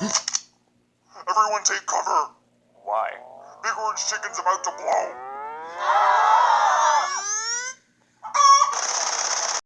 Everyone take cover. Why? Big Orange Chicken's about to blow.